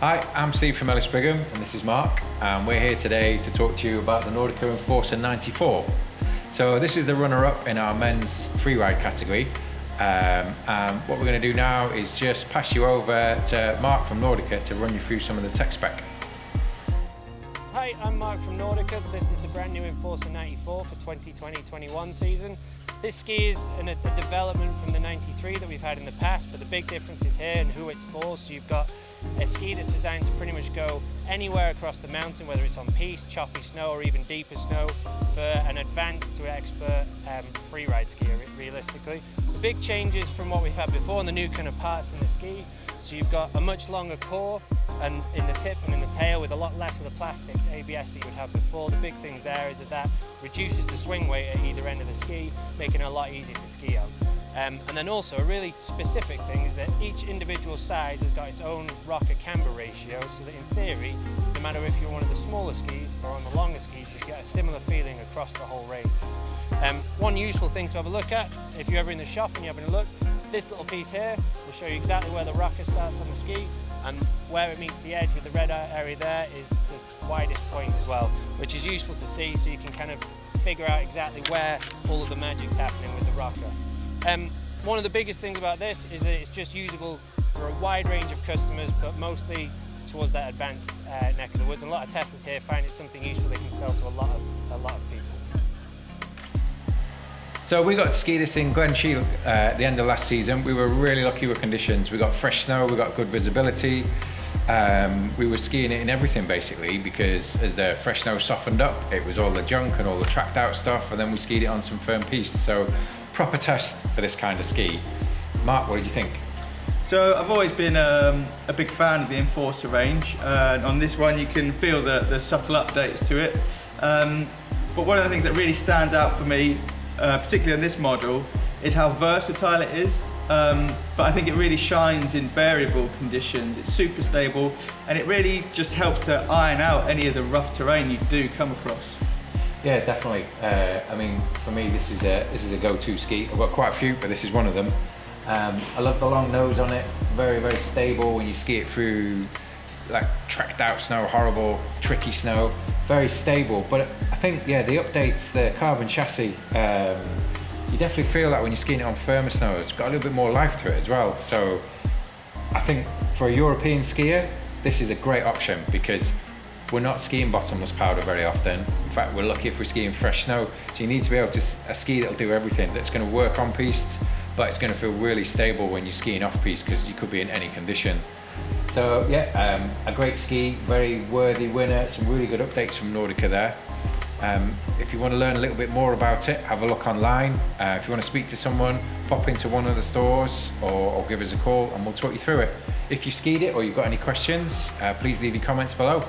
Hi, I'm Steve from Ellis Brigham and this is Mark and we're here today to talk to you about the Nordica Enforcer 94. So this is the runner-up in our men's freeride category um, and what we're going to do now is just pass you over to Mark from Nordica to run you through some of the tech spec. I'm Mark from Nordica. This is the brand new Enforcer 94 for 2020-21 season. This ski is an, a development from the 93 that we've had in the past, but the big difference is here and who it's for. So you've got a ski that's designed to pretty much go anywhere across the mountain, whether it's on piste, choppy snow, or even deeper snow, for an advanced to expert um, freeride skier, realistically. Big changes from what we've had before and the new kind of parts in the ski. So you've got a much longer core, and in the tip and in the tail with a lot less of the plastic ABS that you would have before. The big things there is that that reduces the swing weight at either end of the ski, making it a lot easier to ski on. Um, and then also a really specific thing is that each individual size has got its own rocker camber ratio so that in theory, no matter if you're one of the smaller skis or on the longer skis, you get a similar feeling across the whole range. Um, one useful thing to have a look at, if you're ever in the shop and you're having a look, this little piece here will show you exactly where the rocker starts on the ski and where it meets the edge with the red area there is the widest point as well, which is useful to see so you can kind of figure out exactly where all of the magic's happening with the rocker. Um, one of the biggest things about this is that it's just usable for a wide range of customers, but mostly towards that advanced uh, neck of the woods. And a lot of testers here find it's something useful they can sell to a lot So we got to ski this in Glen Shiel uh, at the end of last season. We were really lucky with conditions. We got fresh snow, we got good visibility. Um, we were skiing it in everything basically because as the fresh snow softened up, it was all the junk and all the tracked out stuff and then we skied it on some firm piste. So proper test for this kind of ski. Mark, what did you think? So I've always been um, a big fan of the Enforcer range. Uh, on this one you can feel the, the subtle updates to it. Um, but one of the things that really stands out for me uh, particularly on this model, is how versatile it is. Um, but I think it really shines in variable conditions. It's super stable and it really just helps to iron out any of the rough terrain you do come across. Yeah, definitely. Uh, I mean, for me, this is a this is a go-to ski. I've got quite a few, but this is one of them. Um, I love the long nose on it. Very, very stable when you ski it through like tracked out snow, horrible, tricky snow, very stable. But I think, yeah, the updates, the carbon chassis, um, you definitely feel that when you're skiing it on firmer snow, it's got a little bit more life to it as well. So I think for a European skier, this is a great option because we're not skiing bottomless powder very often. In fact, we're lucky if we're skiing fresh snow. So you need to be able to, a ski that'll do everything, that's gonna work on piste, but it's gonna feel really stable when you're skiing off piste because you could be in any condition. So yeah, um, a great ski, very worthy winner, some really good updates from Nordica there. Um, if you want to learn a little bit more about it, have a look online. Uh, if you want to speak to someone, pop into one of the stores or, or, give us a call and we'll talk you through it. If you skied it or you've got any questions, uh, please leave your comments below.